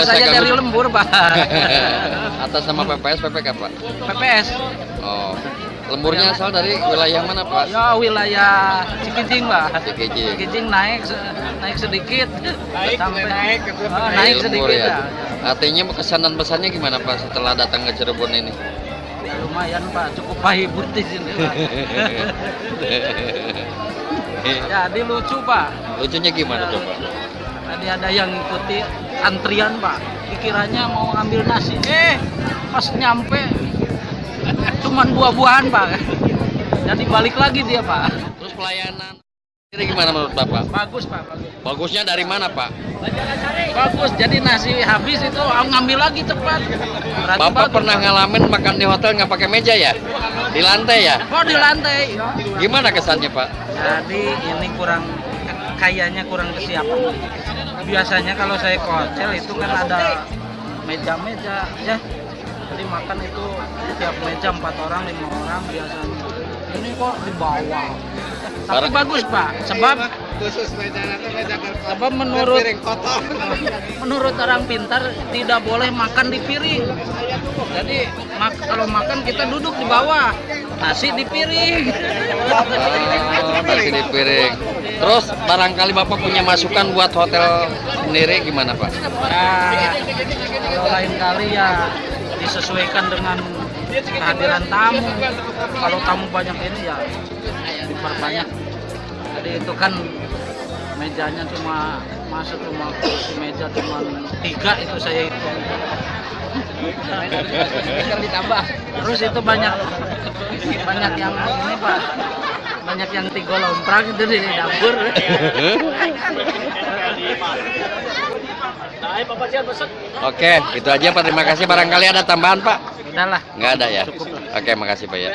saja selesaikan dari dulu. lembur pak Atas nama PPS PPK Pak. PPS Oh. Lemburnya asal dari wilayah mana Pak? ya wilayah Cikijing pak Cikijing. Cikijing naik naik sedikit sampai naik Dari naik lembur sedikit ya. ya. Artinya kesan dan pesannya gimana Pak setelah datang ke Cirebon ini? Ya, lumayan pak cukup pahibut di sini pak jadi lucu pak Lucunya gimana coba? Tadi ada yang ngikuti antrian pak pikirannya mau ngambil nasi eh pas nyampe cuman buah-buahan pak jadi balik lagi dia pak Terus pelayanan ini gimana menurut Bapak? bagus pak bagus Bagusnya dari mana Pak? bagus jadi nasi habis itu ngambil lagi cepat Berarti Bapak bagus, pernah Pak. ngalamin makan di hotel nggak pakai meja ya? Di lantai ya? oh di lantai Gimana kesannya Pak? jadi ini kurang kayaknya kurang kesiapan. Biasanya kalau saya ke hotel itu kan ada meja-meja ya. Jadi makan itu tiap meja empat orang lima orang biasanya. Ini kok di bawah. Tapi Barang- bagus pak. Sebab khusus meja nanti meja kertas sebab menurut menurut orang pintar tidak boleh makan di piring. Jadi mak- kalau makan kita duduk di bawah. Nasi di piring. Oh, nasi di piring. Terus barangkali Bapak punya masukan buat hotel sendiri gimana Pak? Nah, kalau lain kali ya disesuaikan dengan kehadiran tamu. Kalau tamu banyak ini ya diperbanyak. Jadi itu kan mejanya cuma masuk cuma kursi meja cuma tiga itu saya hitung. ditambah. Terus itu banyak banyak yang ini pak banyak yang tiga lomprak itu di dapur. Oke, itu aja Pak. Terima kasih. Barangkali ada tambahan Pak? Udahlah. Nggak ada ya? Cukup lah. Oke, makasih Pak ya.